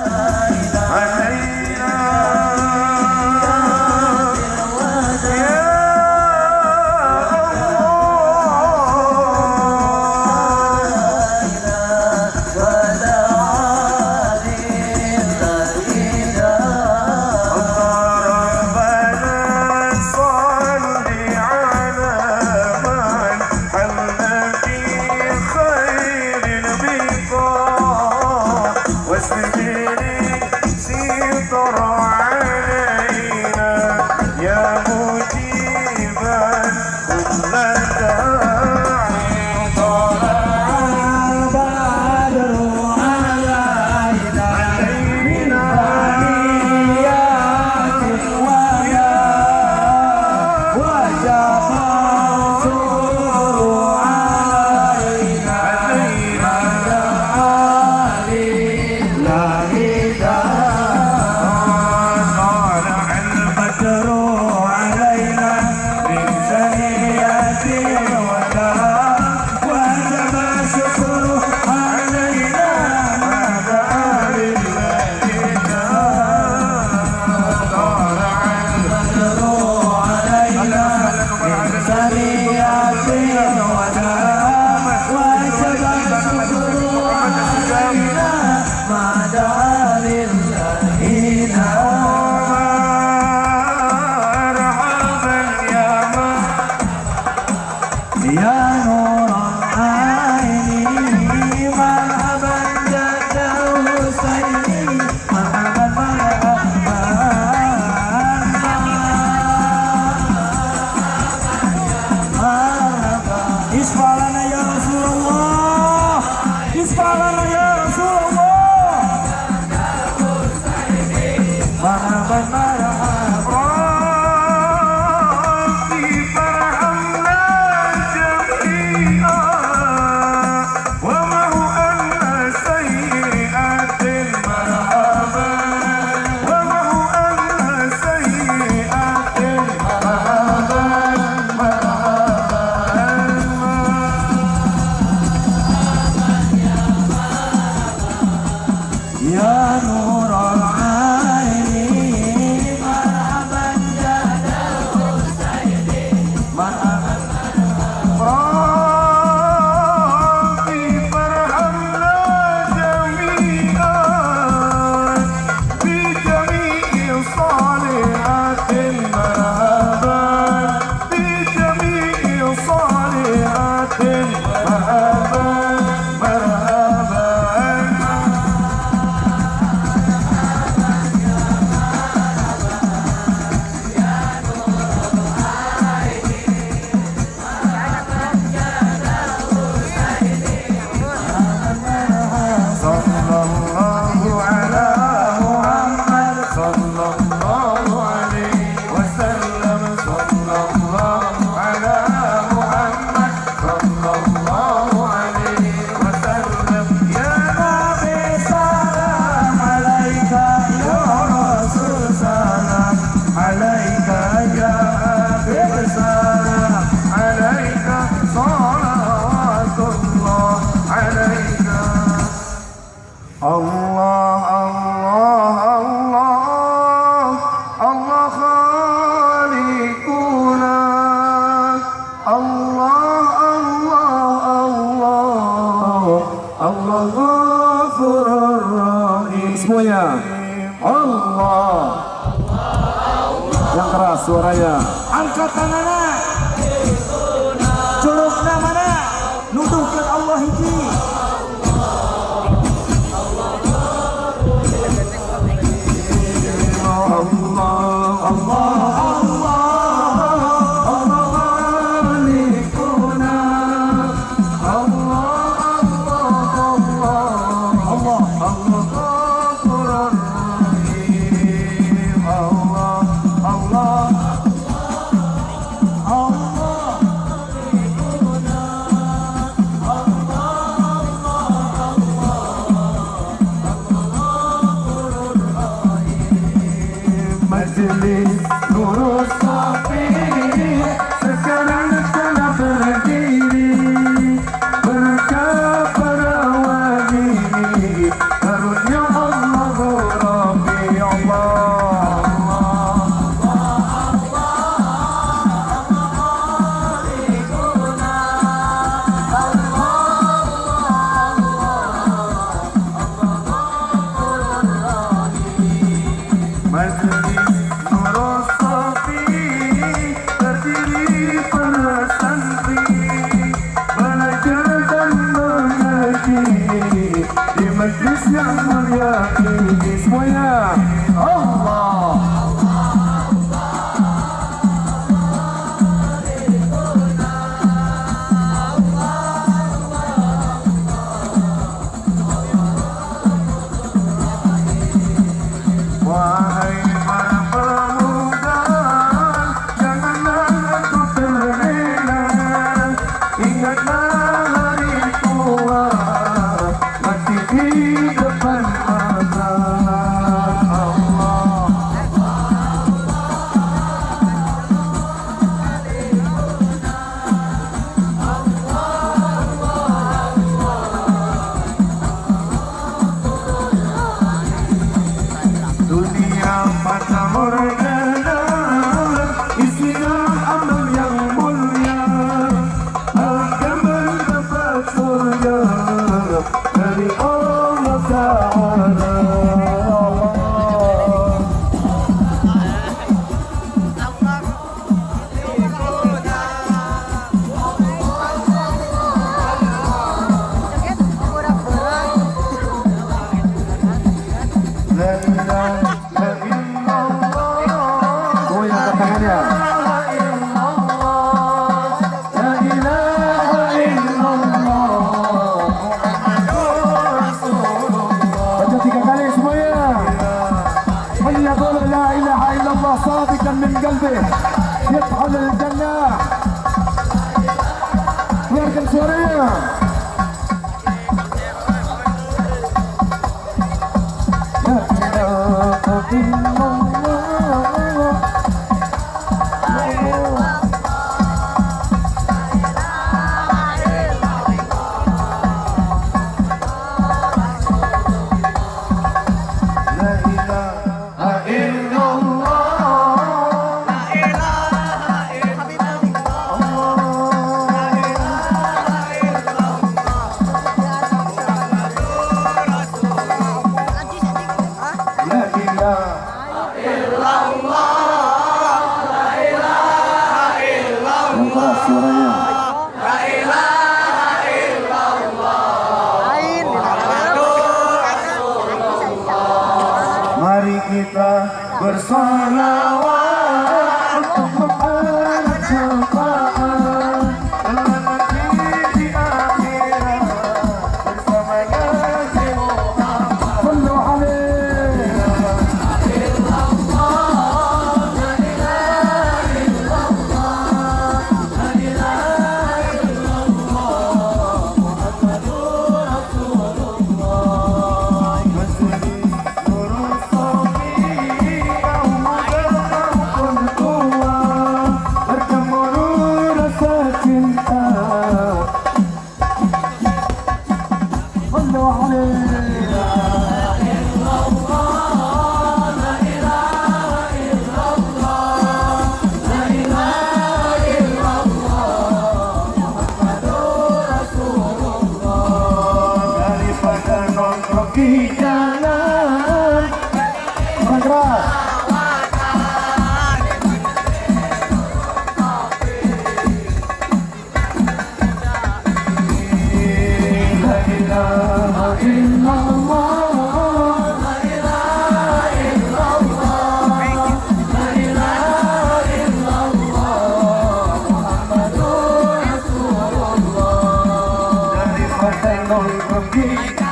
Uh... Semuanya. Allah. Yang keras suaranya. Angkat tangannya. yağmur ya, deniz boya Allah قلبي يطحن للجنة يركن سوريا Yeah. bersolat Hare Hare